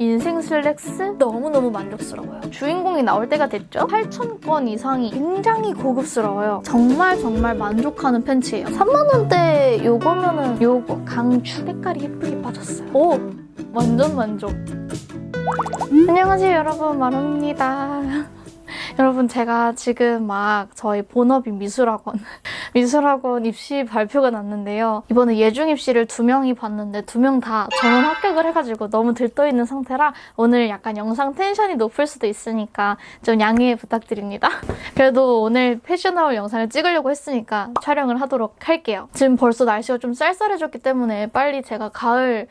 인생 슬랙스 너무너무 만족스러워요. 주인공이 나올 때가 됐죠? 8,000건 이상이 굉장히 고급스러워요. 정말 정말 만족하는 팬츠예요. 3만원대 요거면 은 요거 강추 색깔이 예쁘게 빠졌어요. 오! 완전 만족. 안녕하세요 여러분 마루입니다. 여러분 제가 지금 막 저희 본업인 미술학원 미술학원 입시 발표가 났는데요. 이번에 예중 입시를 두 명이 봤는데 두 명 다 전원 합격을 해가지고 너무 들떠있는 상태라 오늘 약간 영상 텐션이 높을 수도 있으니까 좀 양해 부탁드립니다. 그래도 오늘 패션아웃 영상을 찍으려고 했으니까 촬영을 하도록 할게요. 지금 벌써 날씨가 좀 쌀쌀해졌기 때문에 빨리 제가 가을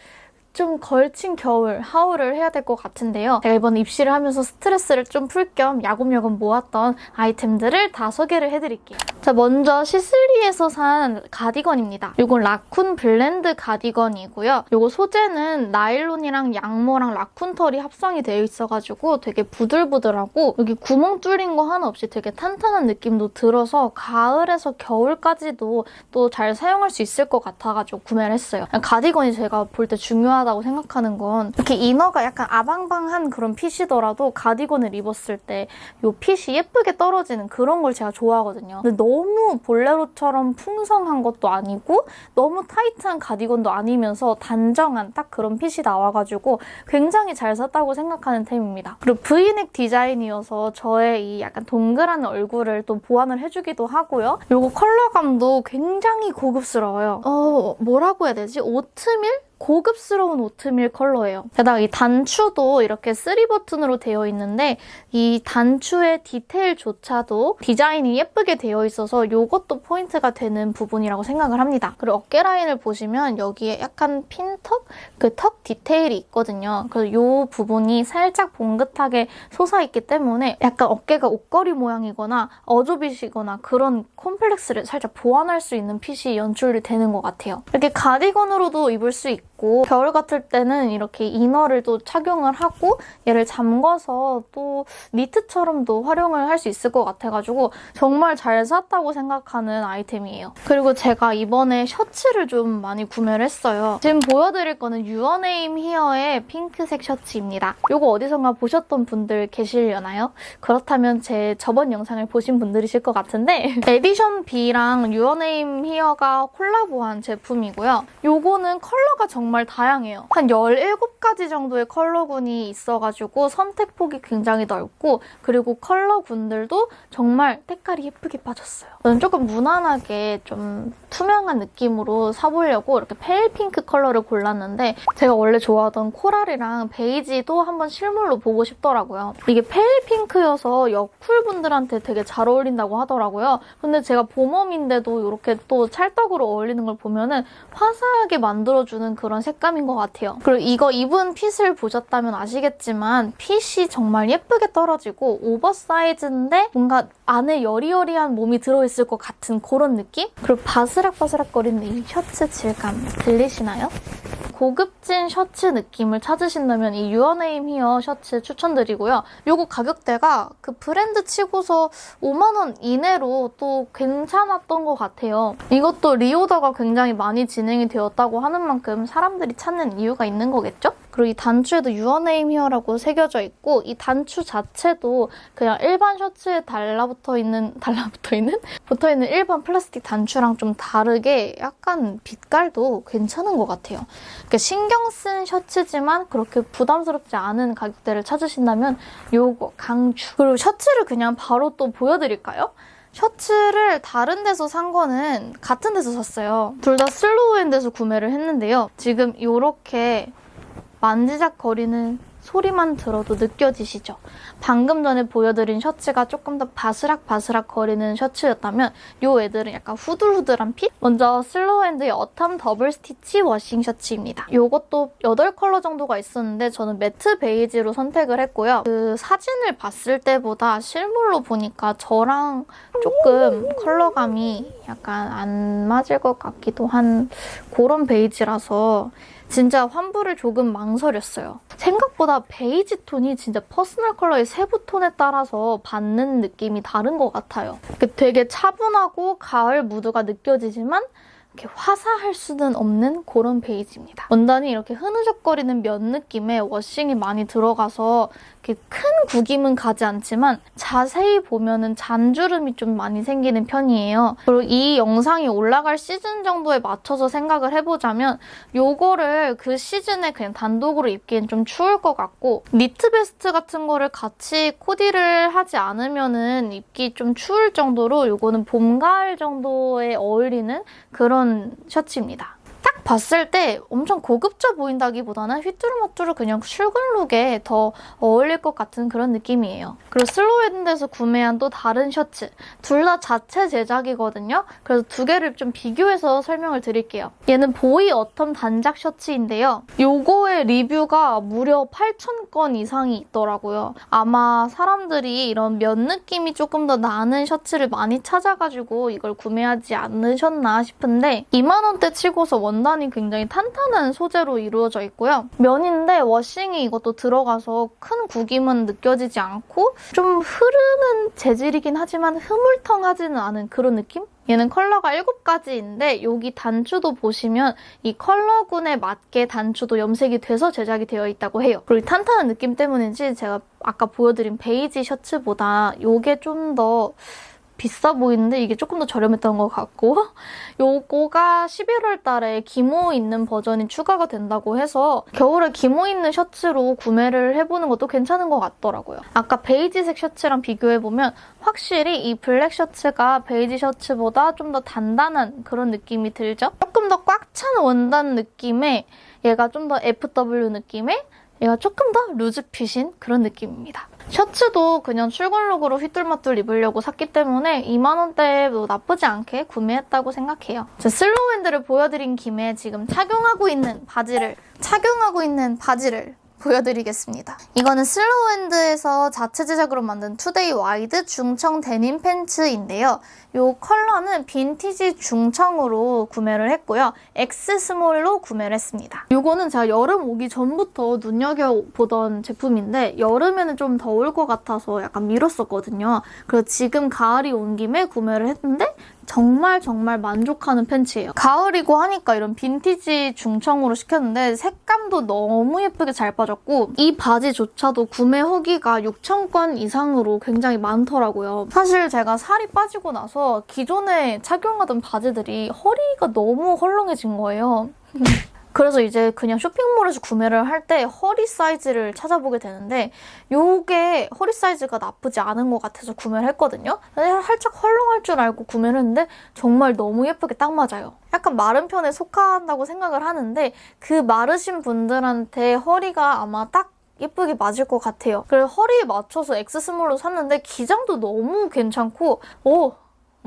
좀 걸친 겨울, haul을 해야 될 것 같은데요. 제가 이번 입시를 하면서 스트레스를 좀 풀 겸 야금야금 모았던 아이템들을 다 소개를 해드릴게요. 자, 먼저 시슬리에서 산 가디건입니다. 이건 raccoon blend 가디건이고요. 이거 소재는 나일론이랑 양모랑 raccoon 털이 합성이 되어 있어가지고 되게 부들부들하고 여기 구멍 뚫린 거 하나 없이 되게 탄탄한 느낌도 들어서 가을에서 겨울까지도 또 잘 사용할 수 있을 것 같아가지고 구매를 했어요. 가디건이 제가 볼 때 중요하다 고 생각하는 건 이렇게 이너가 약간 아방방한 그런 핏이더라도 가디건을 입었을 때 이 핏이 예쁘게 떨어지는 그런 걸 제가 좋아하거든요. 근데 너무 볼레로처럼 풍성한 것도 아니고 너무 타이트한 가디건도 아니면서 단정한 딱 그런 핏이 나와가지고 굉장히 잘 샀다고 생각하는 템입니다. 그리고 브이넥 디자인이어서 저의 이 약간 동그란 얼굴을 또 보완을 해주기도 하고요. 이거 컬러감도 굉장히 고급스러워요. 어, 뭐라고 해야 되지? 오트밀? 고급스러운 오트밀 컬러예요. 게다가 이 단추도 이렇게 3버튼으로 되어 있는데 이 단추의 디테일조차도 디자인이 예쁘게 되어 있어서 이것도 포인트가 되는 부분이라고 생각을 합니다. 그리고 어깨 라인을 보시면 여기에 약간 pin tuck? 그 tuck 디테일이 있거든요. 그래서 이 부분이 살짝 봉긋하게 솟아있기 때문에 약간 어깨가 옷걸이 모양이거나 어좁이거나 그런 콤플렉스를 살짝 보완할 수 있는 핏이 연출이 되는 것 같아요. 이렇게 가디건으로도 입을 수 있고 있고 겨울 같을 때는 이렇게 inner를 또 착용을 하고 얘를 잠궈서 또 니트처럼도 활용을 할 수 있을 것 같아가지고 정말 잘 샀다고 생각하는 아이템이에요. 그리고 제가 이번에 셔츠를 좀 많이 구매를 했어요. 지금 보여드릴 거는 유어네임 히어의 핑크색 셔츠입니다. 이거 어디선가 보셨던 분들 계시려나요? 그렇다면 제 저번 영상을 보신 분들이실 것 같은데 에디션 B랑 유어네임 히어가 콜라보한 제품이고요. 이거는 컬러가 정말 정말 다양해요. 한 17가지 정도의 컬러군이 있어가지고 선택폭이 굉장히 넓고 그리고 컬러군들도 정말 색깔이 예쁘게 빠졌어요. 저는 조금 무난하게 좀 투명한 느낌으로 사보려고 이렇게 pale 핑크 컬러를 골랐는데 제가 원래 좋아하던 coral이랑 베이지도 한번 실물로 보고 싶더라고요. 이게 pale 핑크여서 여쿨분들한테 되게 잘 어울린다고 하더라고요. 근데 제가 봄웜인데도 이렇게 또 찰떡으로 어울리는 걸 보면 은 화사하게 만들어주는 그런 그런 색감인 것 같아요. 그리고 이거 입은 fit을 보셨다면 아시겠지만 핏이 정말 예쁘게 떨어지고 oversize인데 뭔가 안에 여리여리한 몸이 들어있을 것 같은 그런 느낌? 그리고 바스락바스락거리는 이 셔츠 질감 들리시나요? 고급진 셔츠 느낌을 찾으신다면 이 유어네임 히어 셔츠 추천드리고요. 이거 가격대가 그 브랜드 치고서 5만원 이내로 또 괜찮았던 것 같아요. 이것도 reorder가 굉장히 많이 진행이 되었다고 하는 만큼 사람 들이 찾는 이유가 있는 거겠죠? 그리고 이 단추에도 유어네임 히어라고 새겨져 있고 이 단추 자체도 그냥 일반 셔츠에 달라붙어 있는 달라붙어 있는 붙어 있는 일반 플라스틱 단추랑 좀 다르게 약간 빛깔도 괜찮은 것 같아요. 그러니까 신경 쓴 셔츠지만 그렇게 부담스럽지 않은 가격대를 찾으신다면 요거 강추. 그리고 셔츠를 그냥 바로 또 보여드릴까요? 셔츠를 다른 데서 산 거는 같은 데서 샀어요. 둘 다 슬로우핸드에서 구매를 했는데요. 지금 이렇게 만지작거리는 소리만 들어도 느껴지시죠? 방금 전에 보여드린 셔츠가 조금 더 바스락바스락 거리는 셔츠였다면 이 애들은 약간 후들후들한 fit? 먼저 슬로우핸드의 autumn double stitch washing 셔츠입니다. 이것도 8컬러 정도가 있었는데 저는 matte 베이지로 선택을 했고요. 그 사진을 봤을 때보다 실물로 보니까 저랑 조금 컬러감이 약간 안 맞을 것 같기도 한 그런 베이지라서 진짜 환불을 조금 망설였어요. 생각보다 베이지 톤이 진짜 personal color의 세부 톤에 따라서 받는 느낌이 다른 것 같아요. 되게 차분하고 가을 무드가 느껴지지만 이렇게 화사할 수는 없는 그런 베이지입니다. 원단이 이렇게 흐느적거리는 면 느낌의 washing이 많이 들어가서 큰 구김은 가지 않지만 자세히 보면 은 잔주름이 좀 많이 생기는 편이에요. 그리고 이 영상이 올라갈 시즌 정도에 맞춰서 생각을 해보자면 요거를 그 시즌에 그냥 단독으로 입기엔 좀 추울 것 같고 니트 베스트 같은 거를 같이 코디를 하지 않으면 은 입기 좀 추울 정도로 요거는 봄, 가을 정도에 어울리는 그런 셔츠입니다. 딱 봤을 때 엄청 고급져 보인다기보다는 휘뚜루마뚜루 그냥 출근룩에 더 어울릴 것 같은 그런 느낌이에요. 그리고 슬로우핸드에서 구매한 또 다른 셔츠. 둘 다 자체 제작이거든요. 그래서 두 개를 좀 비교해서 설명을 드릴게요. 얘는 boy autumn 단작 셔츠인데요. 요거의 리뷰가 무려 8,000건 이상이 있더라고요. 아마 사람들이 이런 면 느낌이 조금 더 나는 셔츠를 많이 찾아가지고 이걸 구매하지 않으셨나 싶은데 2만 원대 치고서 원단이 굉장히 탄탄한 소재로 이루어져 있고요. 면인데 washing이 이것도 들어가서 큰 구김은 느껴지지 않고 좀 흐르는 재질이긴 하지만 흐물텅하지는 않은 그런 느낌? 얘는 컬러가 7가지인데 여기 단추도 보시면 이 컬러군에 맞게 단추도 염색이 돼서 제작이 되어 있다고 해요. 그리고 이 탄탄한 느낌 때문인지 제가 아까 보여드린 베이지 셔츠보다 이게 좀더 비싸 보이는데 이게 조금 더 저렴했던 것 같고 요거가 11월 달에 기모 있는 버전이 추가가 된다고 해서 겨울에 기모 있는 셔츠로 구매를 해보는 것도 괜찮은 것 같더라고요. 아까 베이지색 셔츠랑 비교해보면 확실히 이 블랙 셔츠가 베이지 셔츠보다 좀 더 단단한 그런 느낌이 들죠? 조금 더 꽉 찬 원단 느낌의 얘가 좀 더 FW 느낌의 얘가 조금 더 loose fit인 그런 느낌입니다. 셔츠도 그냥 출근룩으로 휘뚤마뚤 입으려고 샀기 때문에 2만원대도 나쁘지 않게 구매했다고 생각해요. 제 슬로우 핸드를 보여드린 김에 지금 착용하고 있는 바지를 착용하고 있는 바지를 보여드리겠습니다. 이거는 슬로우핸드에서 자체 제작으로 만든 today wide 중청 데님 팬츠인데요. 이 컬러는 빈티지 중청으로 구매를 했고요. X 스몰로 구매를 했습니다. 이거는 제가 여름 오기 전부터 눈여겨보던 제품인데 여름에는 좀 더울 것 같아서 약간 미뤘었거든요. 그래서 지금 가을이 온 김에 구매를 했는데 정말 정말 만족하는 팬츠예요. 가을이고 하니까 이런 빈티지 중청으로 시켰는데 색감도 너무 예쁘게 잘 빠졌고 이 바지조차도 구매 후기가 6,000건 이상으로 굉장히 많더라고요. 사실 제가 살이 빠지고 나서 기존에 착용하던 바지들이 허리가 너무 헐렁해진 거예요. 그래서 이제 그냥 쇼핑몰에서 구매를 할 때 허리 사이즈를 찾아보게 되는데 이게 허리 사이즈가 나쁘지 않은 것 같아서 구매를 했거든요. 살짝 헐렁할 줄 알고 구매를 했는데 정말 너무 예쁘게 딱 맞아요. 약간 마른 편에 속한다고 생각을 하는데 그 마르신 분들한테 허리가 아마 딱 예쁘게 맞을 것 같아요. 그래서 허리에 맞춰서 X 스몰로 샀는데 기장도 너무 괜찮고 오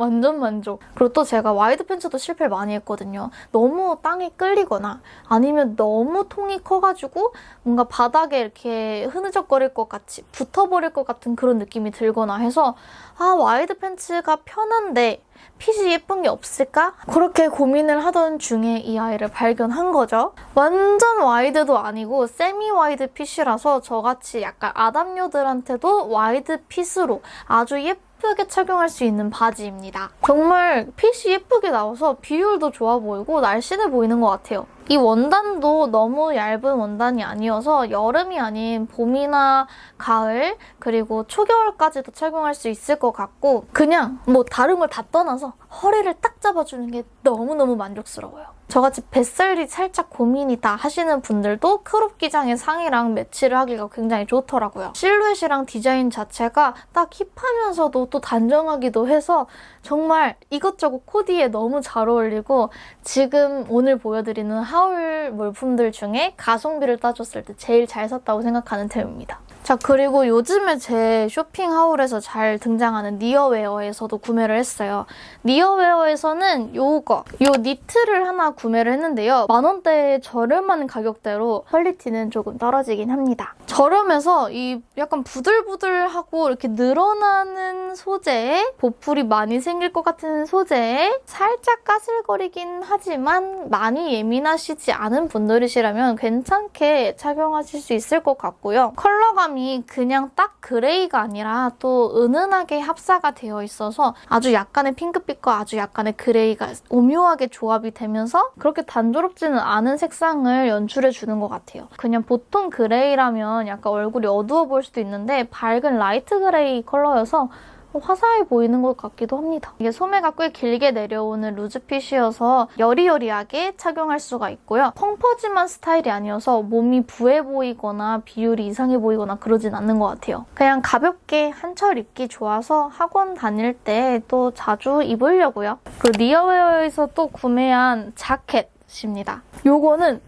완전 만족. 그리고 또 제가 wide 팬츠도 실패를 많이 했거든요. 너무 땅에 끌리거나 아니면 너무 통이 커가지고 뭔가 바닥에 이렇게 흐느적거릴 것 같이 붙어버릴 것 같은 그런 느낌이 들거나 해서 아 wide 팬츠가 편한데 fit이 예쁜 게 없을까? 그렇게 고민을 하던 중에 이 아이를 발견한 거죠. 완전 wide도 아니고 semi wide fit이라서 저같이 약간 아담녀들한테도 wide fit으로 아주 예쁜 예쁘게 착용할 수 있는 바지입니다. 정말 fit이 예쁘게 나와서 비율도 좋아 보이고 날씬해 보이는 것 같아요. 이 원단도 너무 얇은 원단이 아니어서 여름이 아닌 봄이나 가을 그리고 초겨울까지도 착용할 수 있을 것 같고 그냥 뭐 다른 걸 다 떠나서 허리를 딱 잡아주는 게 너무너무 만족스러워요. 저같이 뱃살이 살짝 고민이다 하시는 분들도 crop 기장의 상의랑 매치를 하기가 굉장히 좋더라고요. 실루엣이랑 디자인 자체가 딱 힙하면서도 또 단정하기도 해서 정말 이것저것 코디에 너무 잘 어울리고 지금 오늘 보여드리는 haul 물품들 중에 가성비를 따졌을 때 제일 잘 샀다고 생각하는 템입니다. 자 그리고 요즘에 제 쇼핑 haul에서 잘 등장하는 니어웨어에서도 구매를 했어요. 니어웨어에서는 요거, 요 니트를 하나 구매를 했는데요. 만원대 저렴한 가격대로 quality는 조금 떨어지긴 합니다. 저렴해서 이 약간 부들부들하고 이렇게 늘어나는 소재에 보풀이 많이 생길 것 같은 소재에 살짝 까슬거리긴 하지만 많이 예민하시지 않은 분들이시라면 괜찮게 착용하실 수 있을 것 같고요. 컬러감이 그냥 딱 gray가 아니라 또 은은하게 합사가 되어 있어서 아주 약간의 핑크빛과 아주 약간의 gray가 오묘하게 조합이 되면서 그렇게 단조롭지는 않은 색상을 연출해 주는 것 같아요. 그냥 보통 gray라면 약간 얼굴이 어두워 보일 수도 있는데 밝은 light gray 컬러여서 화사해 보이는 것 같기도 합니다. 이게 소매가 꽤 길게 내려오는 loose fit이어서 여리여리하게 착용할 수가 있고요. 펑퍼짐한 스타일이 아니어서 몸이 부해 보이거나 비율이 이상해 보이거나 그러진 않는 것 같아요. 그냥 가볍게 한철 입기 좋아서 학원 다닐 때 또 자주 입으려고요. 그리고 니어웨어에서 또 구매한 자켓입니다. 요거는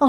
어,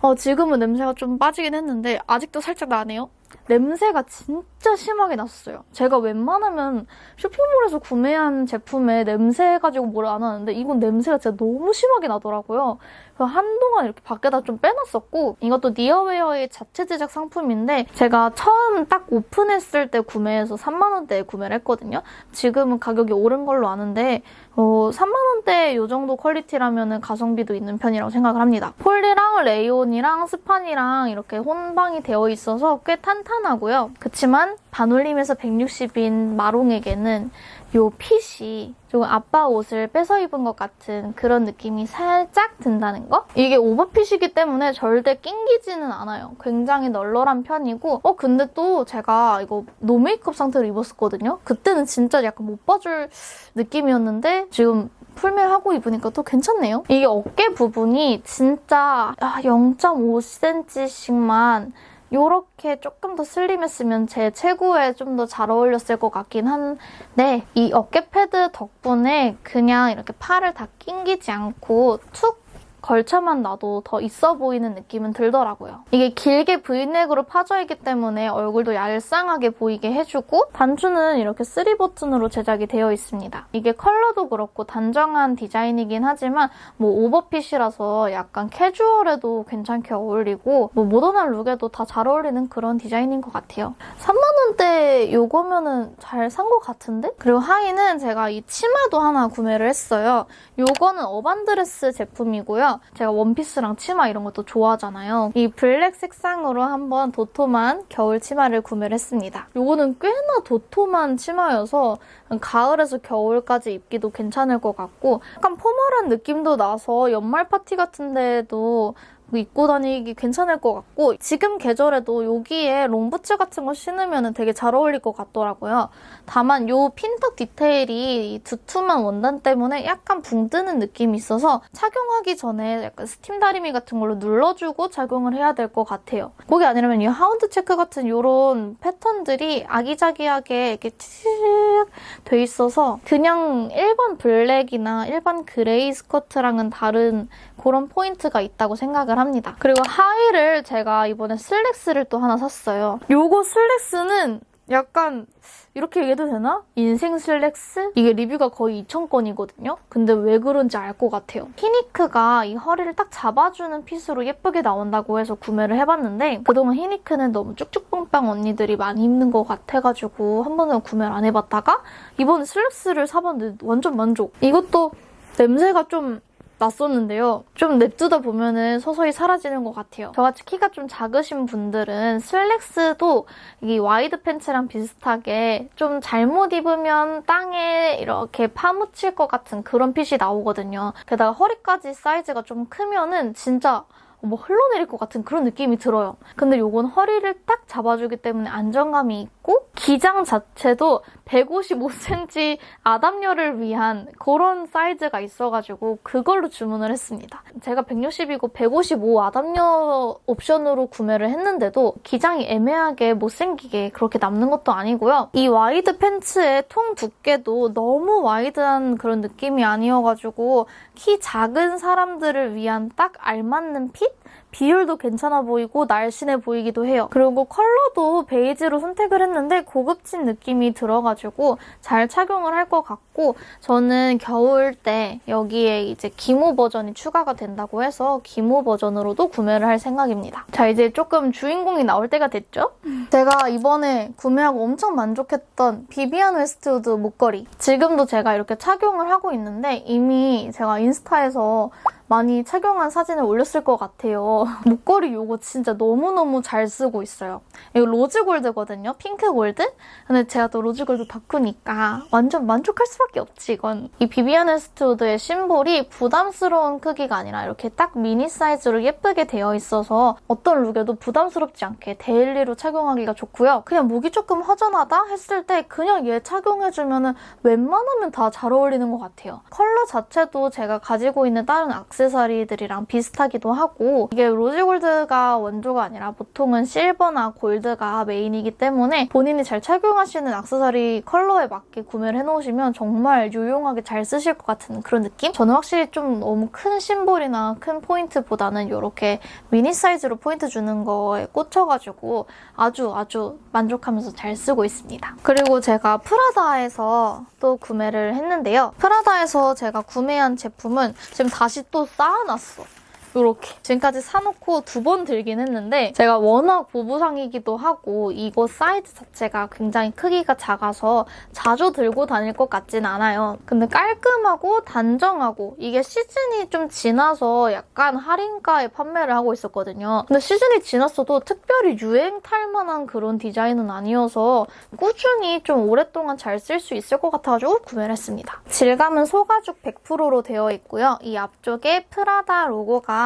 어, 지금은 냄새가 좀 빠지긴 했는데 아직도 살짝 나네요. 냄새가 진짜 심하게 났어요. 제가 웬만하면 쇼핑몰에서 구매한 제품에 냄새 가지고 뭘 안 하는데 이건 냄새가 진짜 너무 심하게 나더라고요. 그래서 한동안 이렇게 밖에다 좀 빼놨었고 이것도 니어웨어의 자체 제작 상품인데 제가 처음 딱 오픈했을 때 구매해서 3만 원대에 구매를 했거든요. 지금은 가격이 오른 걸로 아는데 어, 3만 원대 이 정도 quality라면 가성비도 있는 편이라고 생각을 합니다. 폴리랑 레이온이랑 스판이랑 이렇게 혼방이 되어 있어서 꽤 탄탄하고요. 그치만 반올림에서 160인 마롱에게는 요 fit이 조금 아빠 옷을 뺏어 입은 것 같은 그런 느낌이 살짝 든다는 거? 이게 오버핏이기 때문에 절대 낑기지는 않아요. 굉장히 널널한 편이고 어 근데 또 제가 이거 no makeup 상태로 입었었거든요. 그때는 진짜 약간 못 봐줄 느낌이었는데 지금 풀메하고 입으니까 또 괜찮네요. 이게 어깨 부분이 진짜 0.5cm씩만 이렇게 조금 더 슬림했으면 제 체구에 좀 더 잘 어울렸을 것 같긴 한데 이 어깨 패드 덕분에 그냥 이렇게 팔을 다 낑기지 않고 툭 걸쳐만 놔도 더 있어 보이는 느낌은 들더라고요. 이게 길게 브이넥으로 파져 있기 때문에 얼굴도 얄쌍하게 보이게 해주고 단추는 이렇게 3버튼으로 제작이 되어 있습니다. 이게 컬러도 그렇고 단정한 디자인이긴 하지만 뭐 over fit이라서 약간 캐주얼해도 괜찮게 어울리고 뭐 모던한 look에도 다 잘 어울리는 그런 디자인인 것 같아요. 3만원대 이거면은 잘 산 것 같은데? 그리고 하의는 제가 이 치마도 하나 구매를 했어요. 이거는 어반드레스 제품이고요. 제가 원피스랑 치마 이런 것도 좋아하잖아요. 이 black 색상으로 한번 도톰한 겨울 치마를 구매를 했습니다. 이거는 꽤나 도톰한 치마여서 가을에서 겨울까지 입기도 괜찮을 것 같고 약간 포멀한 느낌도 나서 연말 파티 같은 데도 입고 다니기 괜찮을 것 같고 지금 계절에도 여기에 롱부츠 같은 거 신으면 되게 잘 어울릴 것 같더라고요. 다만 이 핀턱 디테일이 두툼한 원단 때문에 약간 붕 뜨는 느낌이 있어서 착용하기 전에 약간 스팀 다리미 같은 걸로 눌러주고 착용을 해야 될 것 같아요. 그게 아니라면 이 hound check 같은 이런 패턴들이 아기자기하게 이렇게 치돼 있어서 그냥 일반 black이나 일반 gray 스커트랑은 다른 그런 포인트가 있다고 생각을 합니다. 그리고 하의를 제가 이번에 슬랙스를 또 하나 샀어요. 요거 슬랙스는 약간 이렇게 얘기해도 되나? 인생 슬랙스? 이게 리뷰가 거의 2,000건이거든요? 근데 왜 그런지 알 것 같아요. 히니크가 이 허리를 딱 잡아주는 fit으로 예쁘게 나온다고 해서 구매를 해봤는데 그동안 히니크는 너무 쭉쭉빵빵 언니들이 많이 입는 것 같아가지고 한 번도 구매를 안 해봤다가 이번에 슬랙스를 사봤는데 완전 만족. 이것도 냄새가 좀 났었는데요. 좀 냅두다 보면은 서서히 사라지는 것 같아요. 저같이 키가 좀 작으신 분들은 슬랙스도 이 wide 팬츠랑 비슷하게 좀 잘못 입으면 땅에 이렇게 파묻힐 것 같은 그런 fit이 나오거든요. 게다가 허리까지 사이즈가 좀 크면은 진짜 뭐 흘러내릴 것 같은 그런 느낌이 들어요. 근데 이건 허리를 딱 잡아주기 때문에 안정감이 있고 기장 자체도 155cm 아담녀를 위한 그런 사이즈가 있어가지고 그걸로 주문을 했습니다. 제가 160이고 155 아담녀 옵션으로 구매를 했는데도 기장이 애매하게 못생기게 그렇게 남는 것도 아니고요. 이 wide 팬츠의 통 두께도 너무 wide한 그런 느낌이 아니어가지고 키 작은 사람들을 위한 딱 알맞는 fit? 비율도 괜찮아 보이고 날씬해 보이기도 해요. 그리고 컬러도 베이지로 선택을 했는데 고급진 느낌이 들어가지고 잘 착용을 할 것 같고 저는 겨울 때 여기에 이제 기모 버전이 추가가 된다고 해서 기모 버전으로도 구매를 할 생각입니다. 자 이제 조금 주인공이 나올 때가 됐죠? 제가 이번에 구매하고 엄청 만족했던 비비안 웨스트우드 목걸이 지금도 제가 이렇게 착용을 하고 있는데 이미 제가 인스타에서 많이 착용한 사진을 올렸을 것 같아요. 목걸이 이거 진짜 너무너무 잘 쓰고 있어요. 이거 rose gold거든요. pink gold? 근데 제가 또 rose gold 덕후니까 완전 만족할 수밖에 없지, 이건. 이 비비안 웨스트우드의 심볼이 부담스러운 크기가 아니라 이렇게 딱 미니 사이즈로 예쁘게 되어 있어서 어떤 룩에도 부담스럽지 않게 daily로 착용하기가 좋고요. 그냥 목이 조금 허전하다 했을 때 그냥 얘 착용해주면 웬만하면 다 잘 어울리는 것 같아요. 컬러 자체도 제가 가지고 있는 다른 액세서리들이랑 비슷하기도 하고 이게 rose gold가 원조가 아니라 보통은 실버나 골드가 메인이기 때문에 본인이 잘 착용하시는 액세서리 컬러에 맞게 구매를 해놓으시면 정말 유용하게 잘 쓰실 것 같은 그런 느낌? 저는 확실히 좀 너무 큰 심볼이나 큰 포인트보다는 이렇게 미니 사이즈로 포인트 주는 거에 꽂혀가지고 아주 아주 만족하면서 잘 쓰고 있습니다. 그리고 제가 프라다에서 또 구매를 했는데요. 프라다에서 제가 구매한 제품은 지금 다시 또 쌓아놨어. 이렇게 지금까지 사놓고 두 번 들긴 했는데 제가 워낙 보부상이기도 하고 이거 사이즈 자체가 굉장히 크기가 작아서 자주 들고 다닐 것 같진 않아요. 근데 깔끔하고 단정하고 이게 시즌이 좀 지나서 약간 할인가에 판매를 하고 있었거든요. 근데 시즌이 지났어도 특별히 유행 탈 만한 그런 디자인은 아니어서 꾸준히 좀 오랫동안 잘 쓸 수 있을 것 같아가지고 구매를 했습니다. 질감은 소가죽 100%로 되어 있고요. 이 앞쪽에 프라다 로고가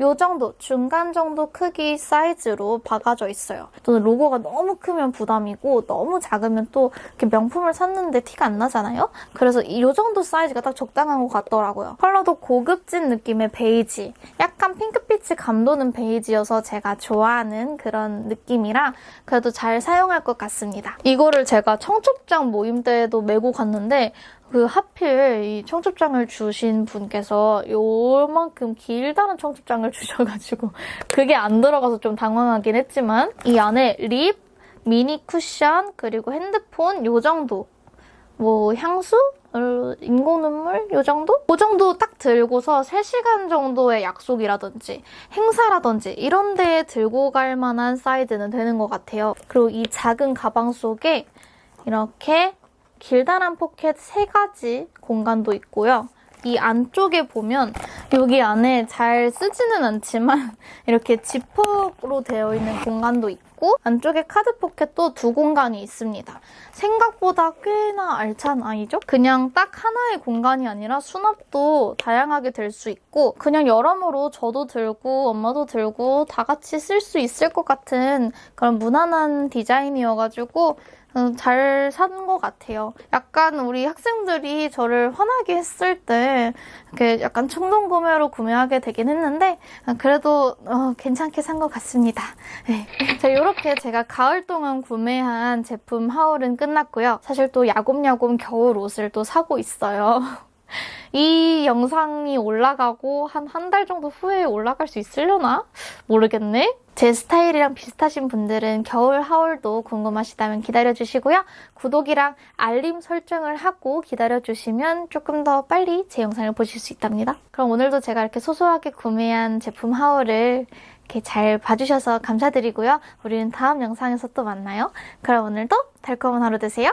이 정도, 중간 정도 크기 사이즈로 박아져 있어요. 저는 로고가 너무 크면 부담이고 너무 작으면 또 이렇게 명품을 샀는데 티가 안 나잖아요? 그래서 이 정도 사이즈가 딱 적당한 것 같더라고요. 컬러도 고급진 느낌의 베이지, 약간 핑크빛이 감도는 베이지여서 제가 좋아하는 그런 느낌이라 그래도 잘 사용할 것 같습니다. 이거를 제가 청첩장 모임 때에도 메고 갔는데 그 하필 이 청첩장을 주신 분께서 요만큼 길다란 청첩장을 주셔가지고 그게 안 들어가서 좀 당황하긴 했지만 이 안에 립, 미니 쿠션, 그리고 핸드폰 요 정도 뭐 향수? 어, 인공 눈물? 요 정도? 그 정도 딱 들고서 3시간 정도의 약속이라든지 행사라든지 이런 데에 들고 갈 만한 사이즈는 되는 것 같아요. 그리고 이 작은 가방 속에 이렇게 길다란 포켓 3가지 공간도 있고요. 이 안쪽에 보면 여기 안에 잘 쓰지는 않지만 이렇게 지퍼로 되어 있는 공간도 있고 안쪽에 카드 포켓도 두 공간이 있습니다. 생각보다 꽤나 알찬 아이죠? 그냥 딱 하나의 공간이 아니라 수납도 다양하게 될 수 있고 그냥 여러모로 저도 들고 엄마도 들고 다 같이 쓸 수 있을 것 같은 그런 무난한 디자인이어가지고 음, 잘 산 것 같아요. 약간 우리 학생들이 저를 화나게 했을 때 이렇게 약간 충동 구매로 구매하게 되긴 했는데 그래도 어, 괜찮게 산 것 같습니다. 네. 자, 이렇게 제가 가을 동안 구매한 제품 하울은 끝났고요. 사실 또 야곱야곱 겨울 옷을 또 사고 있어요. 이 영상이 올라가고 한 한 달 정도 후에 올라갈 수 있으려나? 모르겠네. 제 스타일이랑 비슷하신 분들은 겨울 하울도 궁금하시다면 기다려주시고요. 구독이랑 알림 설정을 하고 기다려주시면 조금 더 빨리 제 영상을 보실 수 있답니다. 그럼 오늘도 제가 이렇게 소소하게 구매한 제품 하울을 이렇게 잘 봐주셔서 감사드리고요. 우리는 다음 영상에서 또 만나요. 그럼 오늘도 달콤한 하루 되세요.